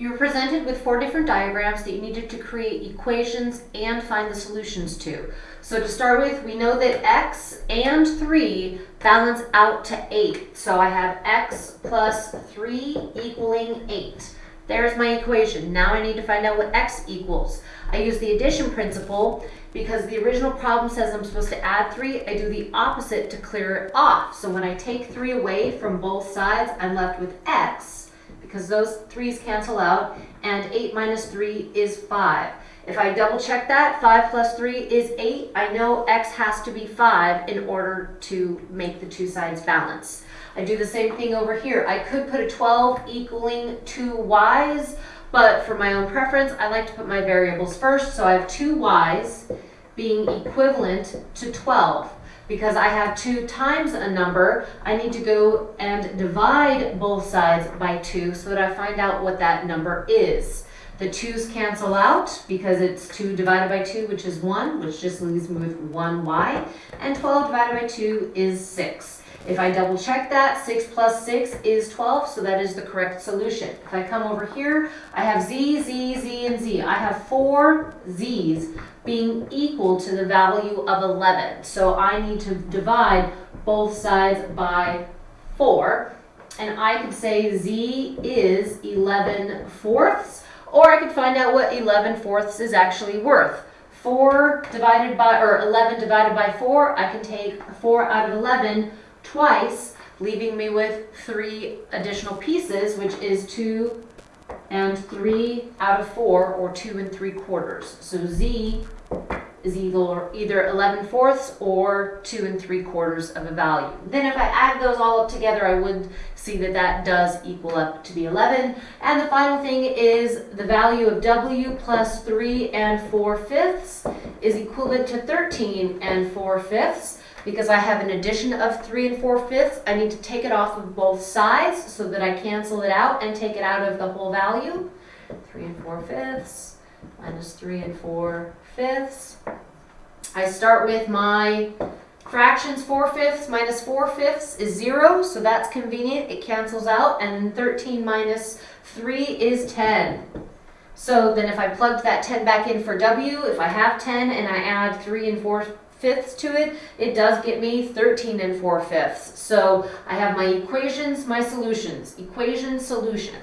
You were presented with four different diagrams that you needed to create equations and find the solutions to. So to start with, we know that x and 3 balance out to 8. So I have x plus 3 equaling 8. There's my equation. Now I need to find out what x equals. I use the addition principle because the original problem says I'm supposed to add 3. I do the opposite to clear it off. So when I take 3 away from both sides, I'm left with x because those threes cancel out, and 8 minus 3 is 5. If I double check that, 5 plus 3 is 8. I know x has to be 5 in order to make the two sides balance. I do the same thing over here. I could put a 12 equaling 2 y's, but for my own preference, I like to put my variables first. So I have 2 y's being equivalent to 12 because I have 2 times a number, I need to go and divide both sides by 2 so that I find out what that number is. The 2's cancel out because it's 2 divided by 2, which is 1, which just leaves me with 1y, and 12 divided by 2 is 6. If I double check that, 6 plus 6 is 12, so that is the correct solution. If I come over here, I have z, z, z, and z. I have four z's being equal to the value of 11. So I need to divide both sides by 4. And I could say z is 11 fourths, or I could find out what 11 fourths is actually worth. 4 divided by, or 11 divided by 4, I can take 4 out of 11 twice, leaving me with three additional pieces, which is 2 and 3 out of 4, or 2 and 3 quarters. So z is either, either 11 fourths or 2 and 3 quarters of a value. Then if I add those all up together, I would see that that does equal up to the 11. And the final thing is the value of w plus 3 and 4 fifths is equivalent to 13 and 4 fifths. Because I have an addition of 3 and 4 fifths, I need to take it off of both sides so that I cancel it out and take it out of the whole value. 3 and 4 fifths minus 3 and 4 fifths. I start with my fractions 4 fifths minus 4 fifths is 0, so that's convenient. It cancels out. And 13 minus 3 is 10. So then if I plugged that 10 back in for W, if I have 10 and I add 3 and 4 fifths to it, it does get me 13 and 4 fifths. So I have my equations, my solutions. Equation, solution.